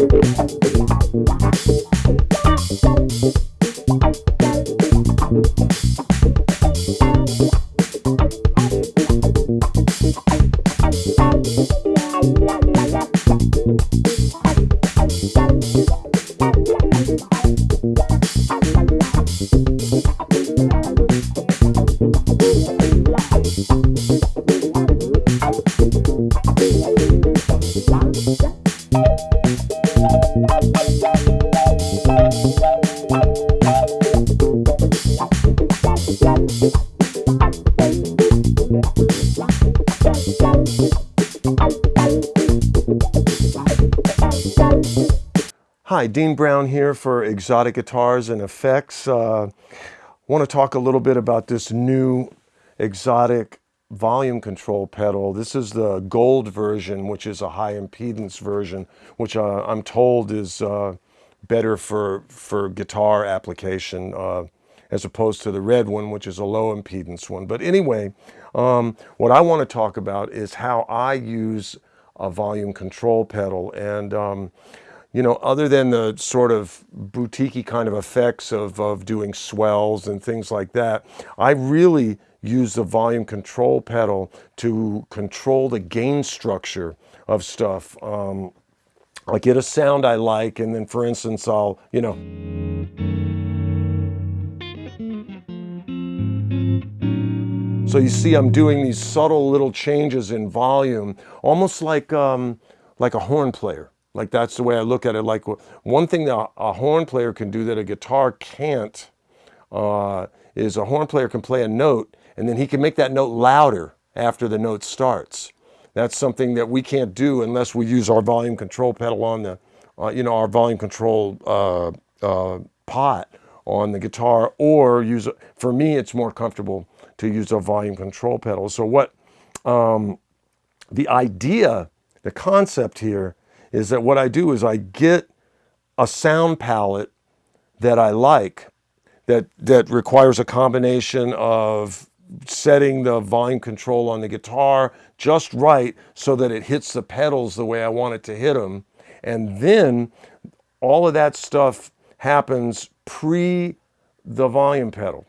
Thank you. Hi, Dean Brown here for Xotic Guitars and Effects. Uh, want to talk a little bit about this new Xotic volume control pedal. This is the gold version, which is a high impedance version, which uh, I'm told is uh, better for, for guitar application uh, as opposed to the red one, which is a low impedance one. But anyway, um, what I want to talk about is how I use a volume control pedal. And um, you know, other than the sort of boutiquey kind of effects of, of doing swells and things like that, I really use the volume control pedal to control the gain structure of stuff. Um, I get a sound I like, and then for instance, I'll, you know, So you see I'm doing these subtle little changes in volume, almost like, um, like a horn player. Like that's the way I look at it. Like one thing that a horn player can do that a guitar can't uh, is a horn player can play a note and then he can make that note louder after the note starts. That's something that we can't do unless we use our volume control pedal on the, uh, you know, our volume control uh, uh pot on the guitar or use, for me, it's more comfortable to use a volume control pedal. So what, um, the idea, the concept here is that what I do is I get a sound palette that I like that, that requires a combination of setting the volume control on the guitar just right so that it hits the pedals the way I want it to hit them. And then all of that stuff happens pre the volume pedal.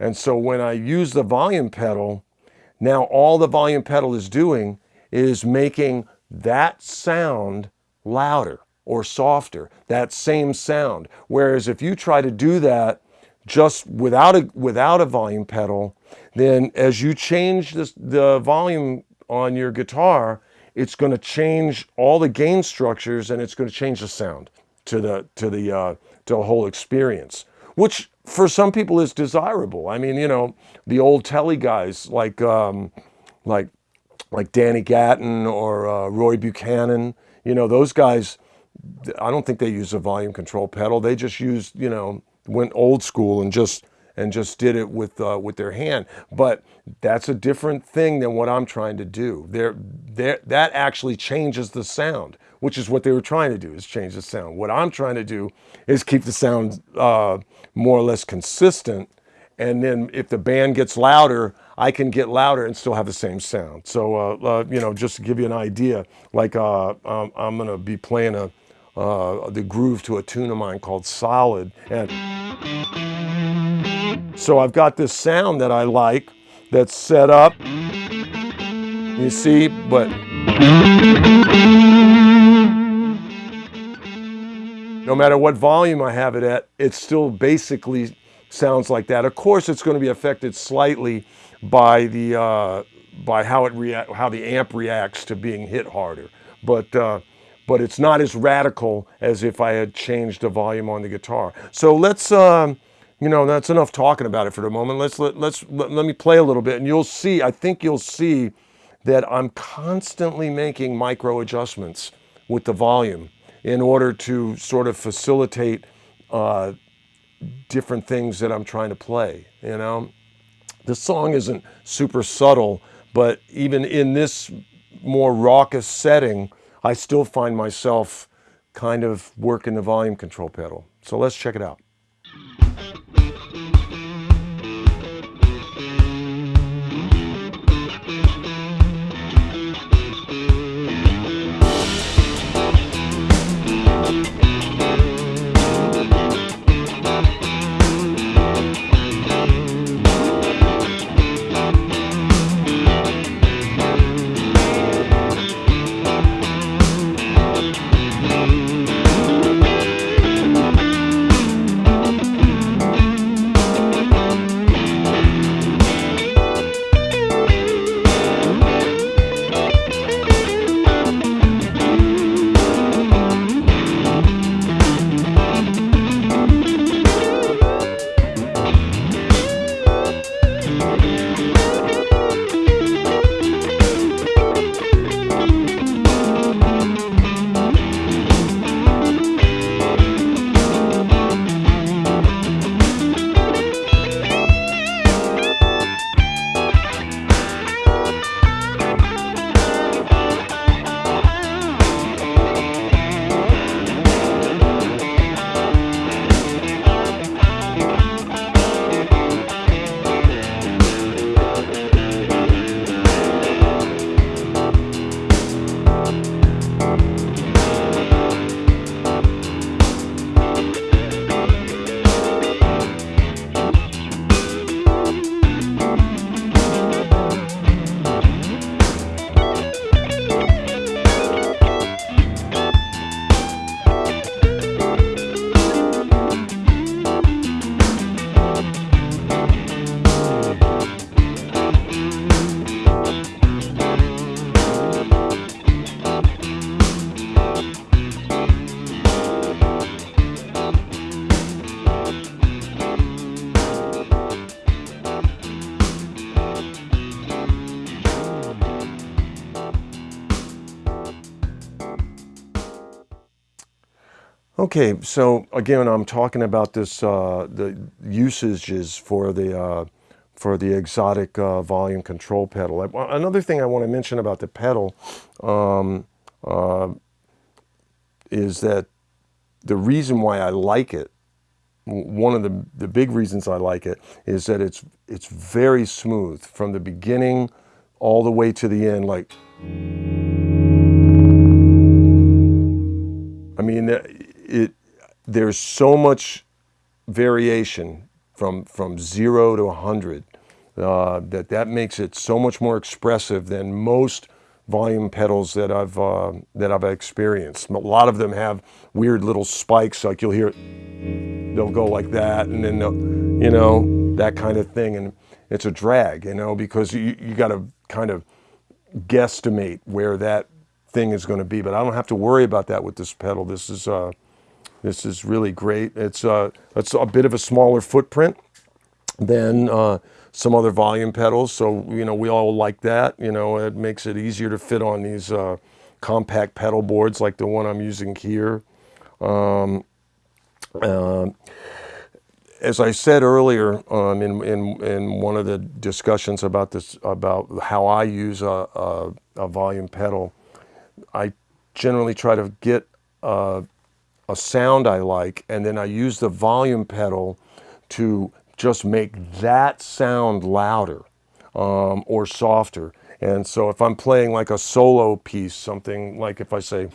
And so when I use the volume pedal, now all the volume pedal is doing is making that sound louder or softer, that same sound. Whereas if you try to do that just without a, without a volume pedal, then as you change this, the volume on your guitar, it's going to change all the gain structures and it's going to change the sound to the, to the, uh, to the whole experience, which for some people is desirable. I mean, you know, the old telly guys like, um, like like Danny Gatton or uh, Roy Buchanan. You know, those guys, I don't think they use a volume control pedal. They just used, you know, went old school and just and just did it with uh, with their hand. But that's a different thing than what I'm trying to do. There, there, that actually changes the sound, which is what they were trying to do, is change the sound. What I'm trying to do is keep the sound uh, more or less consistent. And then if the band gets louder, I can get louder and still have the same sound. So, uh, uh, you know, just to give you an idea, like uh, um, I'm gonna be playing a, uh, the groove to a tune of mine called Solid. And so I've got this sound that I like that's set up, you see, but no matter what volume I have it at, it still basically sounds like that. Of course, it's going to be affected slightly by the uh, by how it react, how the amp reacts to being hit harder. But uh, but it's not as radical as if I had changed the volume on the guitar. So let's um, you know that's enough talking about it for the moment. Let's let, let's let, let me play a little bit, and you'll see. I think you'll see that I'm constantly making micro adjustments with the volume in order to sort of facilitate uh, different things that I'm trying to play. You know. The song isn't super subtle, but even in this more raucous setting, I still find myself kind of working the volume control pedal. So let's check it out. Okay, so again, I'm talking about this uh, the usages for the uh, for the Xotic uh, volume control pedal. Another thing I want to mention about the pedal um, uh, is that the reason why I like it, one of the the big reasons I like it, is that it's it's very smooth from the beginning all the way to the end. Like, I mean it there's so much variation from from zero to 100 uh, that that makes it so much more expressive than most volume pedals that I've uh, that I've experienced. A lot of them have weird little spikes, like you'll hear they'll go like that, and then you know that kind of thing, and it's a drag, you know, because you you got to kind of guesstimate where that thing is going to be. But I don't have to worry about that with this pedal. This is uh, this is really great. It's, uh, it's a bit of a smaller footprint than uh, some other volume pedals. So, you know, we all like that. You know, it makes it easier to fit on these uh, compact pedal boards like the one I'm using here. Um, uh, as I said earlier um, in, in, in one of the discussions about this, about how I use a, a, a volume pedal, I generally try to get uh, a sound I like, and then I use the volume pedal to just make that sound louder um, or softer. And so if I'm playing like a solo piece, something like if I say,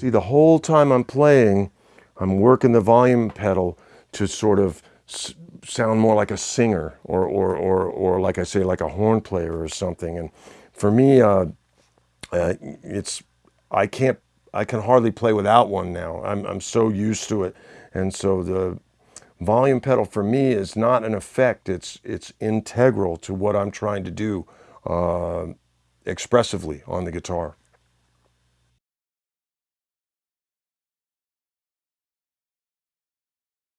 See, the whole time I'm playing, I'm working the volume pedal to sort of sound more like a singer or, or, or, or like I say, like a horn player or something. And for me, uh, uh, it's, I can't, I can hardly play without one now. I'm, I'm so used to it. And so the volume pedal for me is not an effect. It's, it's integral to what I'm trying to do uh, expressively on the guitar.